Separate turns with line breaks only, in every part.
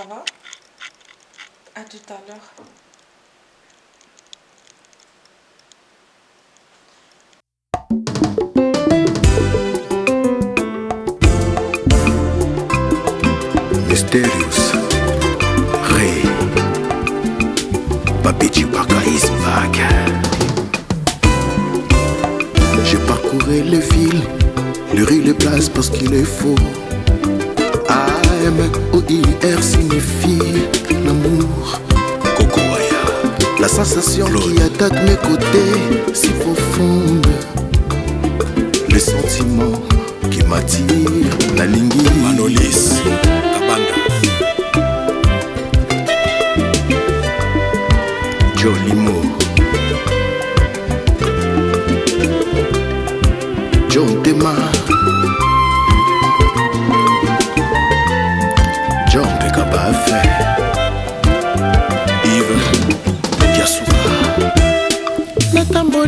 ça va À tout à l'heure. Mysterious Ray Papi Chewbacca is back J'ai parcouru les villes, les rues, les places parce qu'il est faux IR signifie l'amour La sensation qui attaque mes côtés si profonde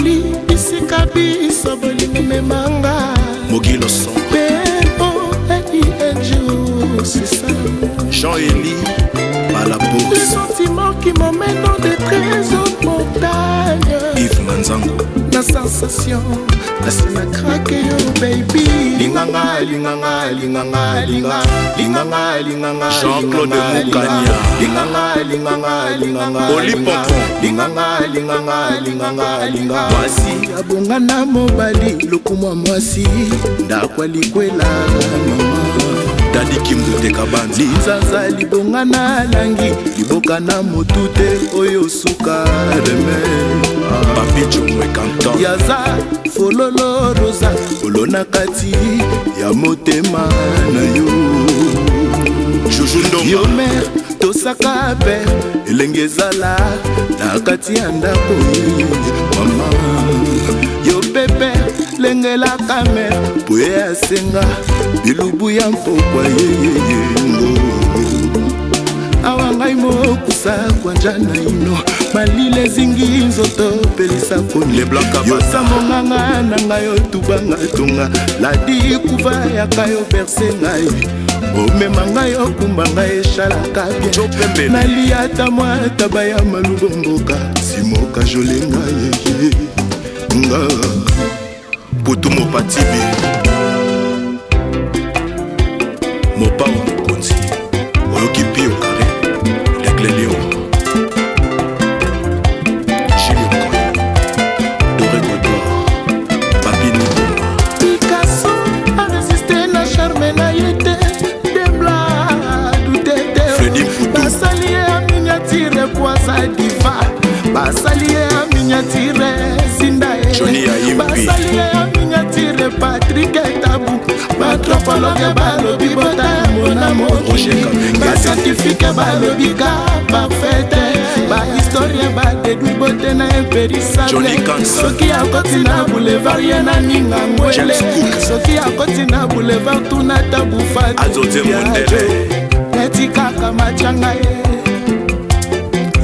mokoli esika biso bolingi memanga mogiloso mpe po edi ejursisa jean eli à la bourse. Les sentiments qui m'emmènent dans des trésors de montagne. Yves Manzango. La sensation, la scène à craquer, oh baby. Linganga, linganga, linganga, linganga. Linganga, linganga, Jean-Claude Moukania. Linganga, linganga, linganga. Olipopon. Linganga, linganga, linganga, linganga. Voici. Abongana mobali, lokumwa mwasi. Ndakwa likwela. Ndakwa likwela. likimbuteka banzi linzaza libonga na langi liboka na motu te oyo suka reme papichomwekanton yaza fololo rosa olo na kati ya motema na yo yo mer tosaka pe elenge ezala na kati ya ndako mama yo pepe lengelaka me boye asenga bilubu ya mpokwa yeyeyengo awa ngai mokusa kwanja na ino malila ezingi nzoto pelisa koyosambonganga na ngai otubanga tonga ladi kuva yaka yo berse ngai omema ngai okumba ngai esalaka bien nalia ata mwa taba ya malubongoka simoka jolenga yeye nga butu mopatibi mopao mokonzi oyoki pio kare leglelio jiliokoy doregodor babiniboma pikaso aresiste na charme na ye te debla dutete basali ye ya miniatire poisa diva basali ye ya miniatire joli ayimbi miniature patrik etabu batropologe balobi botamona mokibasertifike balobi ka bafete bahistorie badedwi bote na imperisasoki akoti na boulevard ye na ningangwele soki akoti na boulevard tuna tabufatiajo neti kaka macanga ye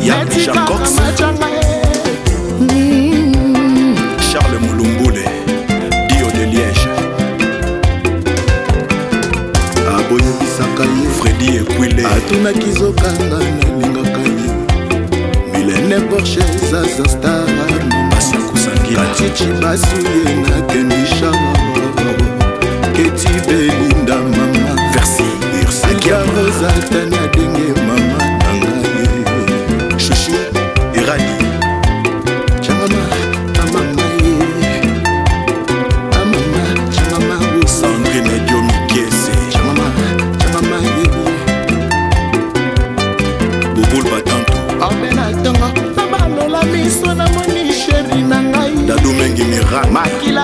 neti kaka macanga ye Charles Moulumboule, Dio de Liège. aboyebisaka ye fredi ekwile atunaki zokanga nalingaka ye milene porche zaza star basiakusangiatici basuye na kenisha keti belinda mama miso namoni sheri na ngai dadumengi mira maki